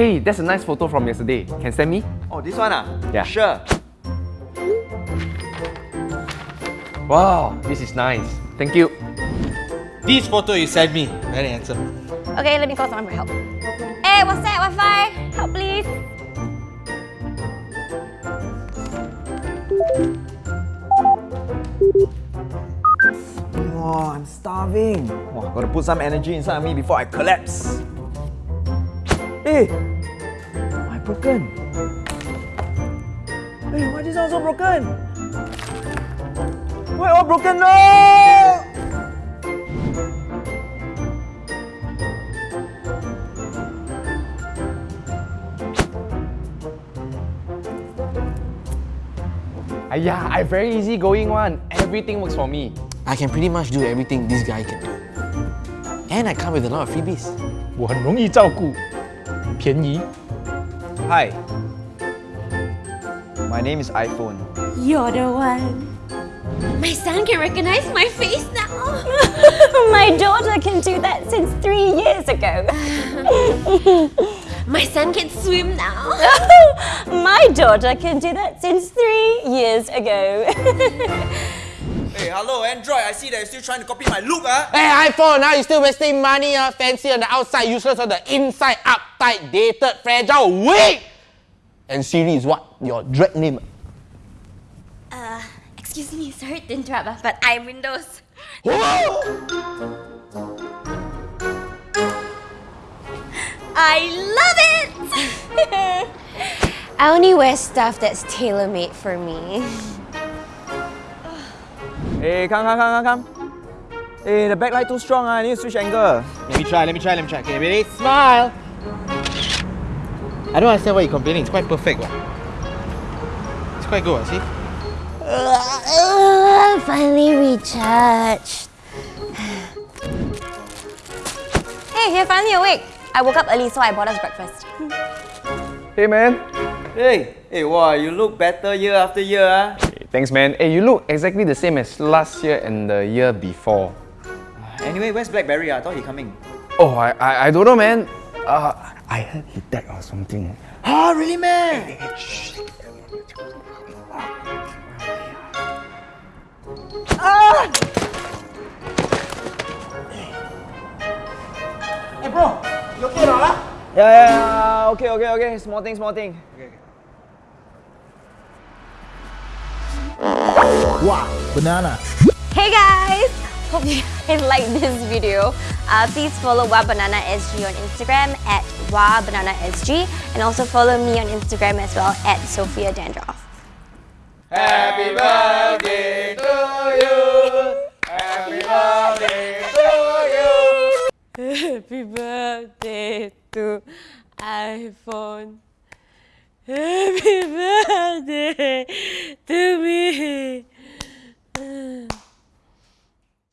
Hey, that's a nice photo from yesterday. Can send me? Oh, this one ah? Yeah. Sure. Wow, this is nice. Thank you. This photo you sent me, very handsome. Okay, let me call someone for help. Hey, what's that? Wi-Fi? Help, please. Oh, I'm starving. Wow, gotta put some energy inside of me before I collapse. Hey, why broken? Hey, why this one so broken? Why all broken? No! Ayah, I very easy going one. Everything works for me. I can pretty much do everything this guy can do. And I come with a lot of freebies. 我很容易照顾， 便宜。Hi. My name is iPhone. You're the one. My son can recognize my face now. My daughter can do that since three years ago. My son can swim now. My daughter can do that since three years ago. Hey, hello Android. I see that you're still trying to copy my look, ah. Hey iPhone, now you're still wasting money, uh, fancy on the outside, useless on the inside, uptight, dated, fragile, weak! And Siri is what? Your drag name. Uh, excuse me, sorry to interrupt, ah, but I'm Windows. I love it! I only wear stuff that's tailor-made for me. Hey, come, come, come, come, come. Hey, the backlight too strong, ah. I need to switch angle. Let me try, let me try, let me try. Okay, ready? Smile! I don't understand why you're complaining. It's quite perfect. What? It's quite good, what, see? Uh, finally recharged. hey, you're finally awake. I woke up early, so I bought us breakfast. Hey, man. Hey, hey, wow, you look better year after year, ah. Hey, thanks, man. Hey, you look exactly the same as last year and the year before. Anyway, where's Blackberry? ah? I thought he coming. Oh, I, I, I don't know, man. Uh, I heard he died or something. Ah, really, man? Hey bro, you okay or? Yeah, yeah, yeah. Okay, okay, okay. Small thing, small thing. Wow, banana. Hey guys! Hope you guys like this video. Uh, please follow Wah Banana SG on Instagram at Wah Banana SG and also follow me on Instagram as well at Sophia Dandroff. Happy birthday to you! Happy birthday to you! Happy birthday to iPhone. Happy birthday to me.